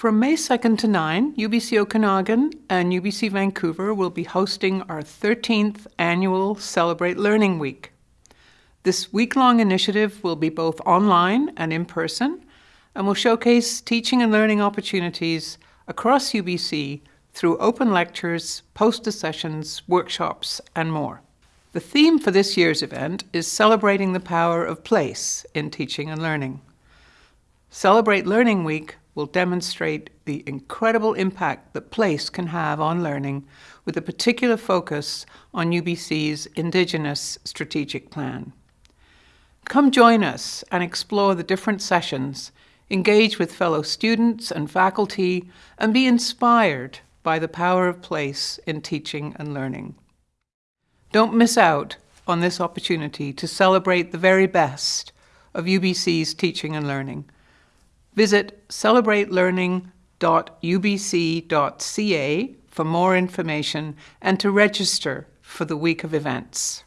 From May 2nd to 9, UBC Okanagan and UBC Vancouver will be hosting our 13th annual Celebrate Learning Week. This week long initiative will be both online and in person and will showcase teaching and learning opportunities across UBC through open lectures, poster sessions, workshops, and more. The theme for this year's event is celebrating the power of place in teaching and learning. Celebrate Learning Week will demonstrate the incredible impact that place can have on learning with a particular focus on UBC's Indigenous Strategic Plan. Come join us and explore the different sessions, engage with fellow students and faculty, and be inspired by the power of place in teaching and learning. Don't miss out on this opportunity to celebrate the very best of UBC's teaching and learning. Visit celebratelearning.ubc.ca for more information and to register for the week of events.